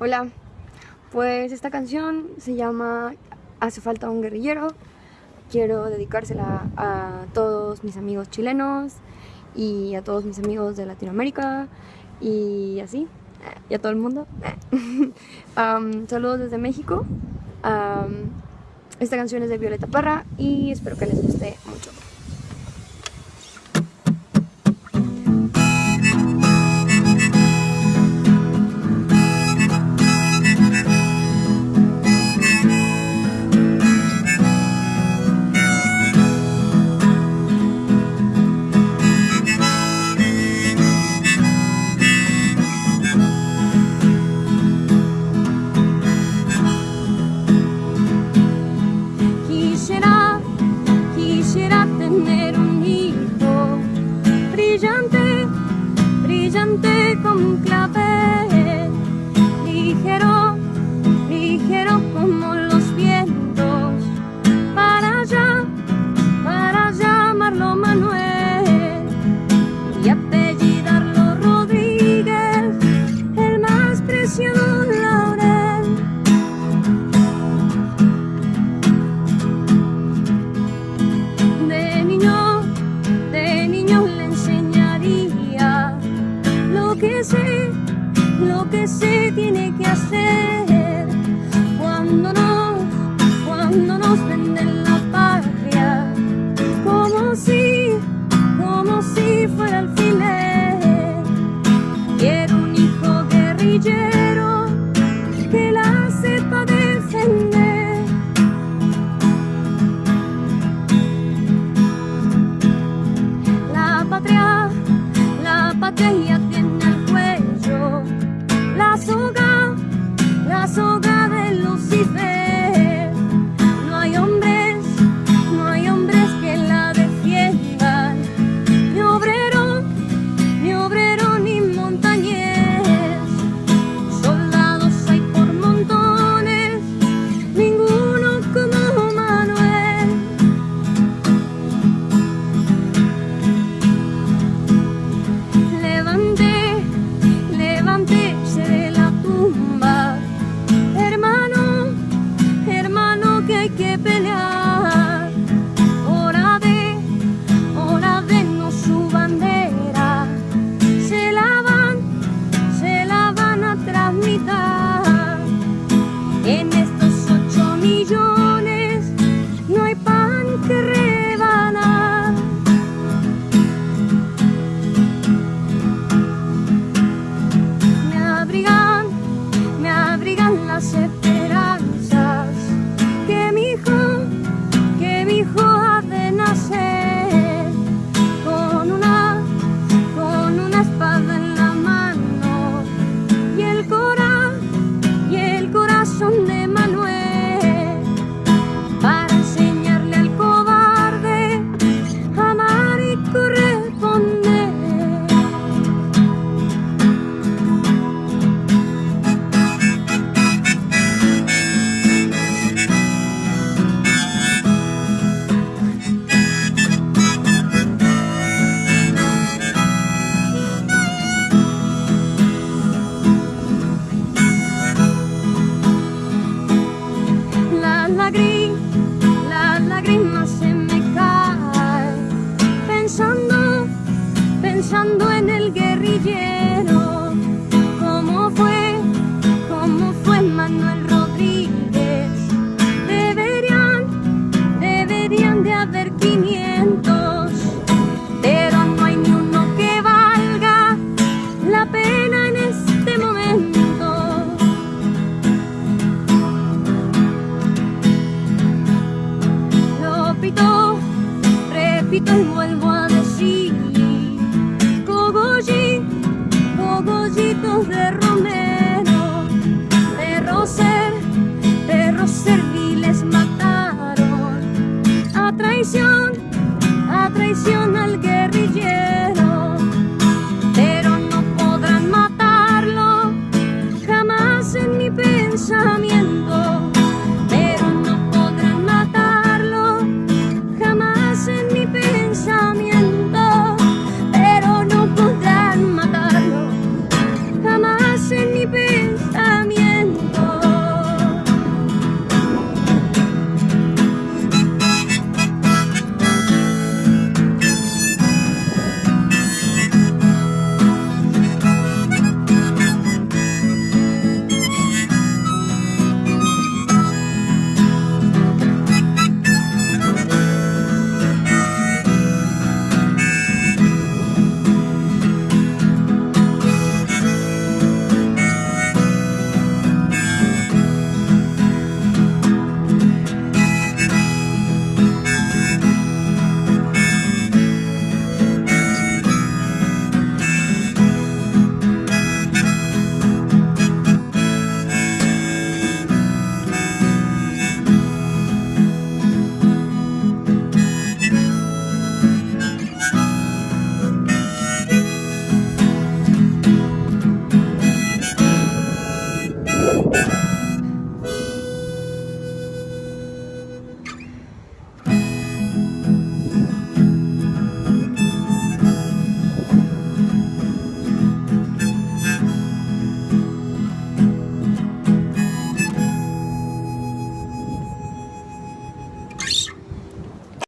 Hola, pues esta canción se llama Hace falta un guerrillero. Quiero dedicársela a todos mis amigos chilenos y a todos mis amigos de Latinoamérica y así, y a todo el mundo. saludos desde México. esta canción es de Violeta Parra y espero que les guste mucho. club. hacer cuando nos, cuando nos venden la patria? Como si, como si fuera alfiler. Quiero un hijo guerrillero que la sepa defender. La patria, la patria tiene el cuello, la soga. 가속 lágrimas. Pensamiento